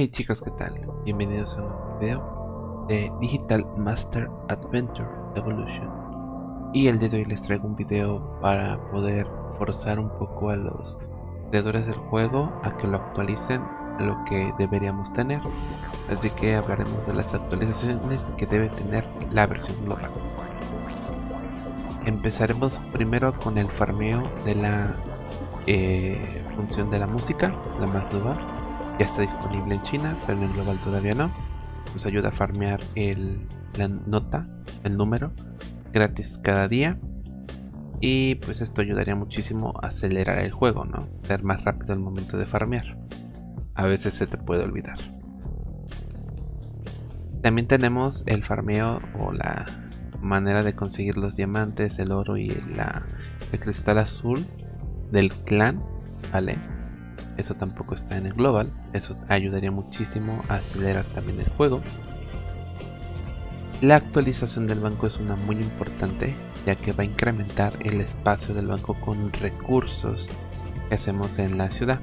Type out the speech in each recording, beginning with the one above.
Hey chicos, ¿qué tal? Bienvenidos a un nuevo video de Digital Master Adventure Evolution. Y el día de hoy les traigo un video para poder forzar un poco a los creadores del juego a que lo actualicen a lo que deberíamos tener. Así que hablaremos de las actualizaciones que debe tener la versión global Empezaremos primero con el farmeo de la eh, función de la música, la más nueva ya está disponible en China, pero en el global todavía no. Nos ayuda a farmear el, la nota, el número, gratis cada día. Y pues esto ayudaría muchísimo a acelerar el juego, ¿no? Ser más rápido al momento de farmear. A veces se te puede olvidar. También tenemos el farmeo o la manera de conseguir los diamantes, el oro y la, el cristal azul del clan, ¿vale? Eso tampoco está en el global, eso ayudaría muchísimo a acelerar también el juego. La actualización del banco es una muy importante ya que va a incrementar el espacio del banco con recursos que hacemos en la ciudad.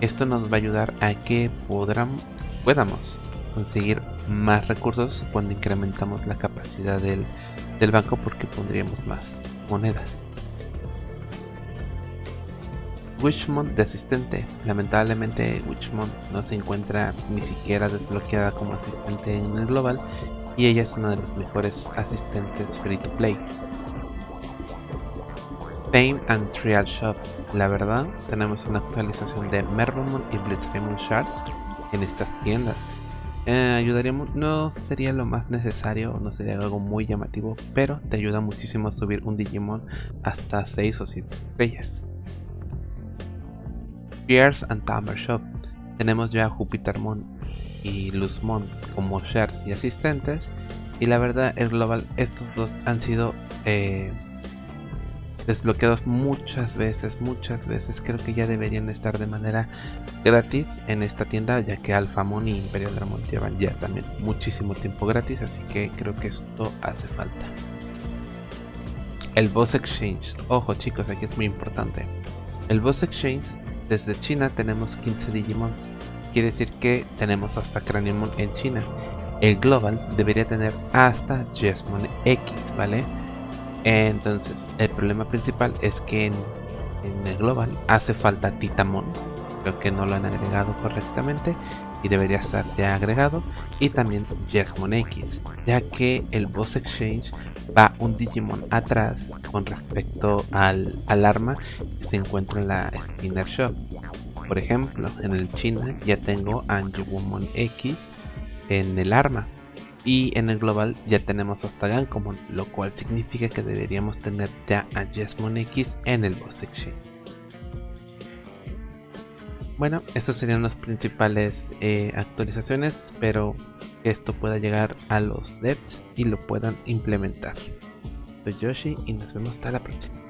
Esto nos va a ayudar a que podamos conseguir más recursos cuando incrementamos la capacidad del, del banco porque pondríamos más monedas. Witchmont de asistente. Lamentablemente Witchmont no se encuentra ni siquiera desbloqueada como asistente en el global y ella es una de los mejores asistentes free to play. Fame and Trial Shop. La verdad, tenemos una actualización de Mervamon y Blitzraymond Shards en estas tiendas. Eh, no sería lo más necesario, no sería algo muy llamativo, pero te ayuda muchísimo a subir un Digimon hasta 6 o 7 estrellas. Pierce and Tamer Shop. Tenemos ya Jupitermon y Luzmon como shares y asistentes. Y la verdad es global, estos dos han sido eh, desbloqueados muchas veces, muchas veces. Creo que ya deberían estar de manera gratis en esta tienda, ya que Alphamon y Imperial Dramon llevan ya también muchísimo tiempo gratis, así que creo que esto hace falta. El Boss Exchange. Ojo chicos, aquí es muy importante. El Boss Exchange desde China tenemos 15 Digimons. Quiere decir que tenemos hasta Craniumon en China. El Global debería tener hasta Jesmon X, ¿vale? Entonces, el problema principal es que en, el Global hace falta Titamon. Creo que no lo han agregado correctamente y debería estar ya agregado. Y también Jesmon X, ya que el Boss Exchange va un Digimon atrás con respecto al, al arma se encuentra en la Spinner Shop. Por ejemplo, en el China ya tengo a Anjumon X en el arma. Y en el global ya tenemos hasta Gankomon, lo cual significa que deberíamos tener ya a Jesmon X en el Boss Exchange. Bueno, estas serían las principales eh, actualizaciones. Espero que esto pueda llegar a los devs y lo puedan implementar. Soy Yoshi y nos vemos hasta la próxima.